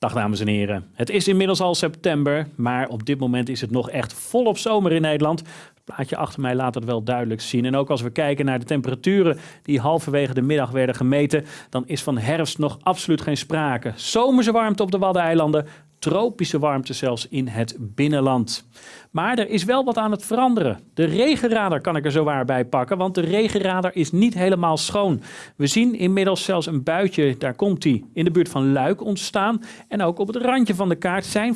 Dag dames en heren. Het is inmiddels al september, maar op dit moment is het nog echt volop zomer in Nederland. Het plaatje achter mij laat het wel duidelijk zien. En ook als we kijken naar de temperaturen die halverwege de middag werden gemeten, dan is van herfst nog absoluut geen sprake. Zomerse warmte op de Waddeneilanden, tropische warmte zelfs in het binnenland. Maar er is wel wat aan het veranderen. De regenradar kan ik er zowaar bij pakken, want de regenradar is niet helemaal schoon. We zien inmiddels zelfs een buitje, daar komt hij, in de buurt van Luik ontstaan. En ook op het randje van de kaart zijn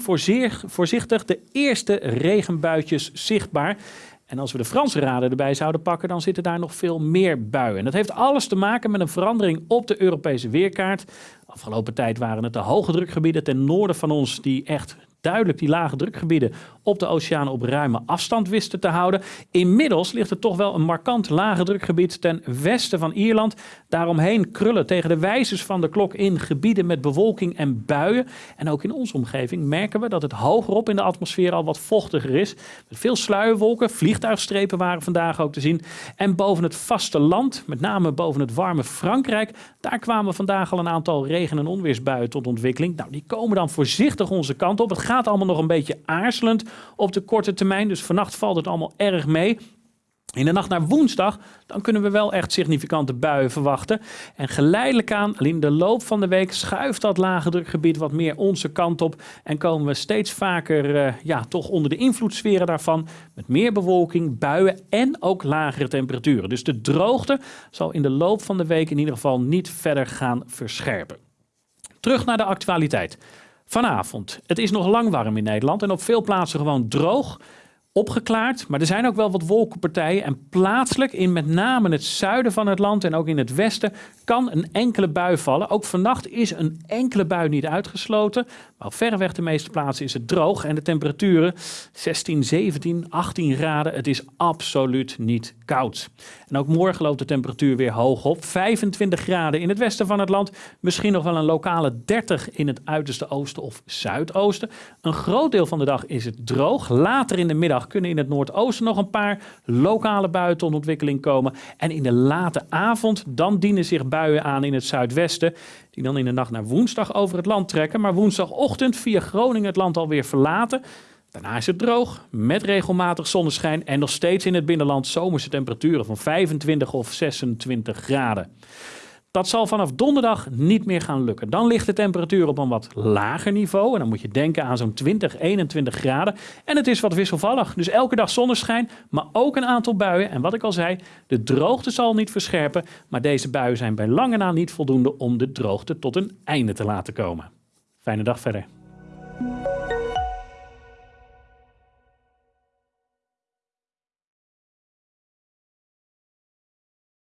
voorzichtig de eerste regenbuitjes zichtbaar. En als we de Franse raden erbij zouden pakken, dan zitten daar nog veel meer buien. En dat heeft alles te maken met een verandering op de Europese weerkaart. Afgelopen tijd waren het de hoge drukgebieden ten noorden van ons die echt duidelijk die lage drukgebieden op de oceaan op ruime afstand wisten te houden. Inmiddels ligt er toch wel een markant lage drukgebied ten westen van Ierland. Daaromheen krullen tegen de wijzers van de klok in gebieden met bewolking en buien. En ook in onze omgeving merken we dat het hogerop in de atmosfeer al wat vochtiger is. Met veel sluierwolken, vliegtuigstrepen waren vandaag ook te zien. En boven het vasteland, met name boven het warme Frankrijk, daar kwamen vandaag al een aantal regen- en onweersbuien tot ontwikkeling. Nou, die komen dan voorzichtig onze kant op. Het gaat gaat allemaal nog een beetje aarzelend op de korte termijn. Dus vannacht valt het allemaal erg mee. In de nacht naar woensdag, dan kunnen we wel echt significante buien verwachten. En geleidelijk aan, in de loop van de week, schuift dat lage drukgebied wat meer onze kant op. En komen we steeds vaker, uh, ja, toch onder de invloedssferen daarvan. Met meer bewolking, buien en ook lagere temperaturen. Dus de droogte zal in de loop van de week in ieder geval niet verder gaan verscherpen. Terug naar de actualiteit. Vanavond. Het is nog lang warm in Nederland en op veel plaatsen gewoon droog opgeklaard. Maar er zijn ook wel wat wolkenpartijen. En plaatselijk, in met name het zuiden van het land en ook in het westen, kan een enkele bui vallen. Ook vannacht is een enkele bui niet uitgesloten. Maar op verreweg de meeste plaatsen is het droog. En de temperaturen 16, 17, 18 graden. Het is absoluut niet koud. En ook morgen loopt de temperatuur weer hoog op. 25 graden in het westen van het land. Misschien nog wel een lokale 30 in het uiterste oosten of zuidoosten. Een groot deel van de dag is het droog. Later in de middag kunnen in het noordoosten nog een paar lokale buien komen. En in de late avond dan dienen zich buien aan in het zuidwesten. Die dan in de nacht naar woensdag over het land trekken. Maar woensdagochtend via Groningen het land alweer verlaten. Daarna is het droog, met regelmatig zonneschijn en nog steeds in het binnenland zomerse temperaturen van 25 of 26 graden. Dat zal vanaf donderdag niet meer gaan lukken. Dan ligt de temperatuur op een wat lager niveau. En dan moet je denken aan zo'n 20, 21 graden. En het is wat wisselvallig. Dus elke dag zonneschijn, maar ook een aantal buien. En wat ik al zei, de droogte zal niet verscherpen. Maar deze buien zijn bij lange na niet voldoende om de droogte tot een einde te laten komen. Fijne dag verder.